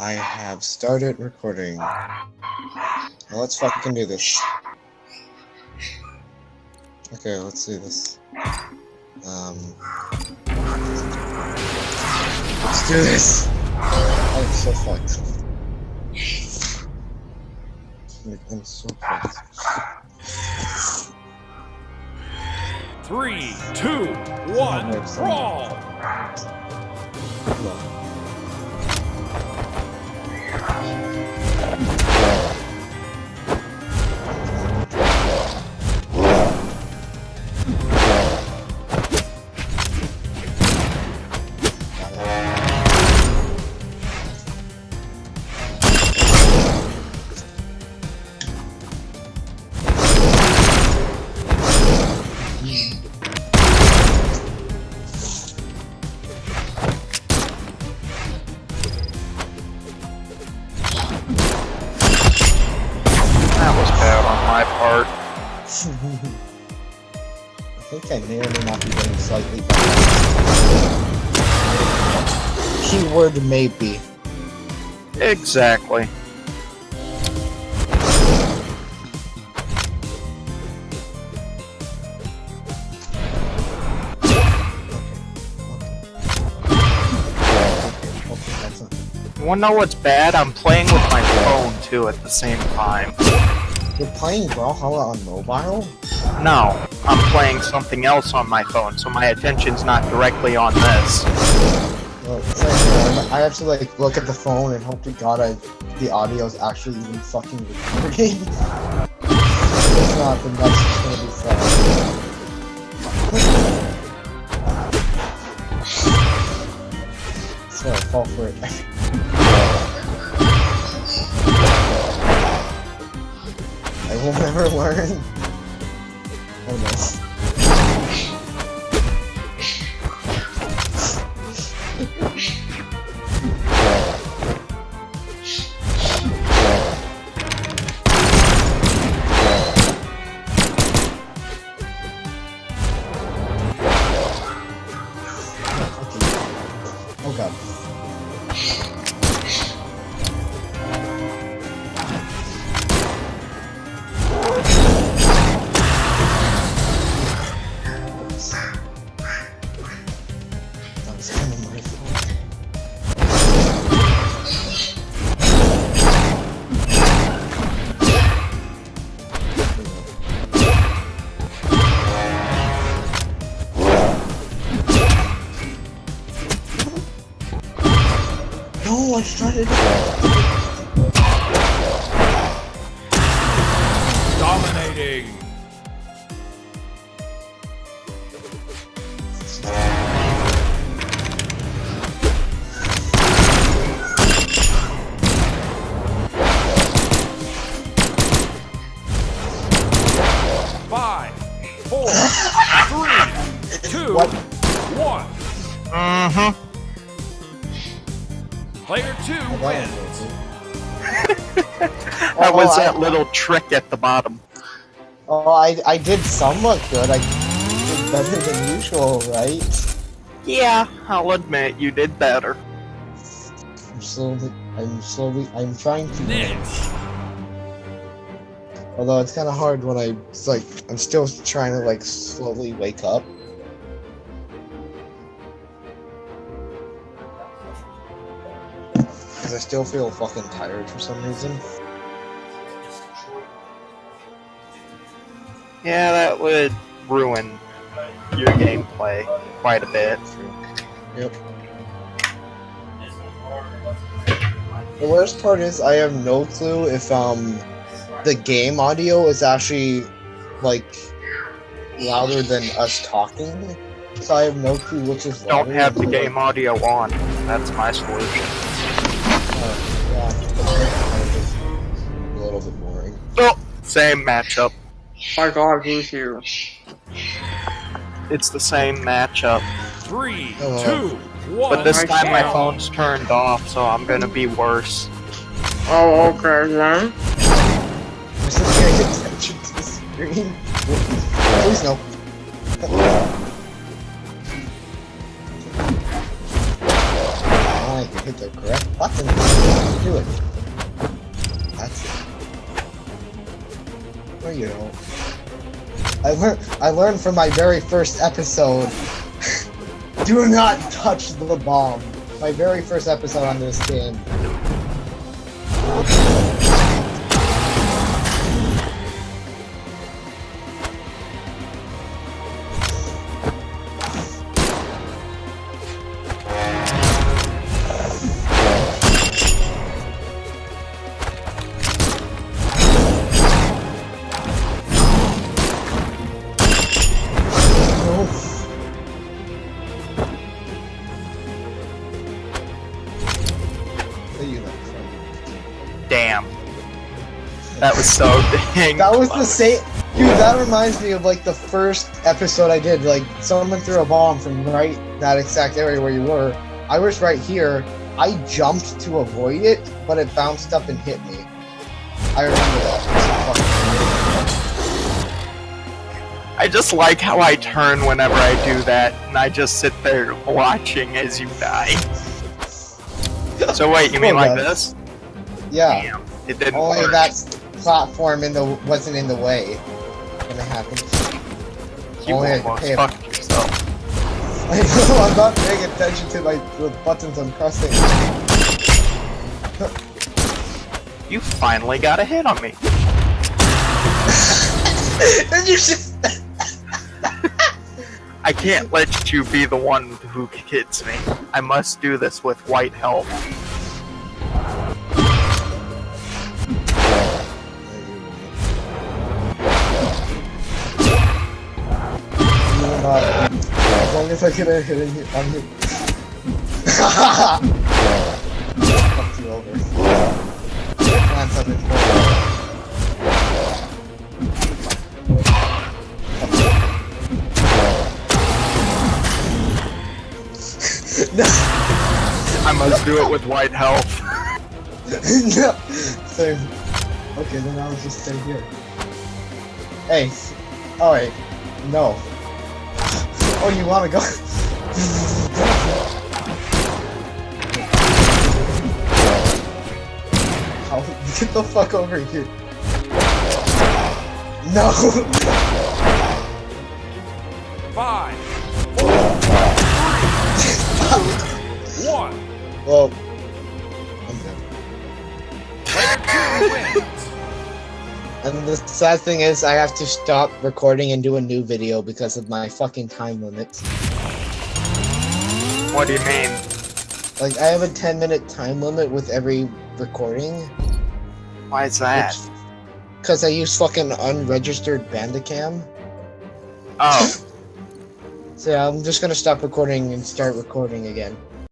I have started recording. Now let's fucking do this. Okay, let's do this. Um, let's do this. I'm so fucked. I'm so fucked. Three, two, one, brawl! I think I may or may not be getting slightly better. Keyword maybe. Exactly. Okay, that's not. You wanna know what's bad? I'm playing with my phone too at the same time. You're playing Brawlhalla on mobile? No, I'm playing something else on my phone, so my attention's not directly on this. Well, like, uh, I have to like look at the phone and hope to God I, the audio is actually even fucking recording. if not, then that's just gonna be fun. So I fall for it. will never learn. Oh no. No, I started. Dominating! Five, four, three, two, What? one. Mm-hmm. Player two wins. That was Oh, I- that little trick at the bottom. Oh, I I did somewhat good. I did better than usual, right? Yeah, I'll admit you did better. I'm slowly. I'm slowly. I'm trying to. Niche. Although it's kind of hard when I. It's like I'm still trying to like slowly wake up. Because I still feel fucking tired for some reason. Yeah, that would ruin your gameplay quite a bit. Yep. The worst part is I have no clue if um the game audio is actually like louder than us talking. So I have no clue which is Don't have the game audio on. That's my solution. Same matchup. My god, who's here? It's the same matchup. Three, oh, Hello. two, one. But this time my phone's turned off, so I'm gonna be worse. Oh, okay then. I'm just paying attention to the screen. Please no. Alright. like you hit the correct button to do it. You know. I learned I learned from my very first episode. do not touch the bomb. My very first episode on this game. That was so dang. That was the same. Dude, that reminds me of like the first episode I did. Like someone threw a bomb from right that exact area where you were. I was right here. I jumped to avoid it, but it bounced up and hit me. I remember that. I just like how I turn whenever I do that, and I just sit there watching as you die. So wait, you mean like this? yeah. Damn, it didn't Only work. that platform in the wasn't in the way when it happened. you only I could almost a- fucked yourself. I know, I'm not paying attention to my the buttons I'm pressing. You finally got a hit on me. and you just I can't let you be the one who hits me. I must do this with white help. I hit in here, I'm hit. Fuck you over. Glance up in no, I must do it with white health. no. Same. Okay, then I'll just stay here. Hey. Oh, Alright. No. Oh, you wanna go? How? Get the fuck over here. No! Five, one. well, I'm. Player two wins. And the sad thing is, I have to stop recording and do a new video because of my fucking time limits. What do you mean? Like, I have a 10 minute time limit with every recording. Why is that? Because I use fucking unregistered Bandicam. Oh, So yeah, I'm just gonna stop recording and start recording again.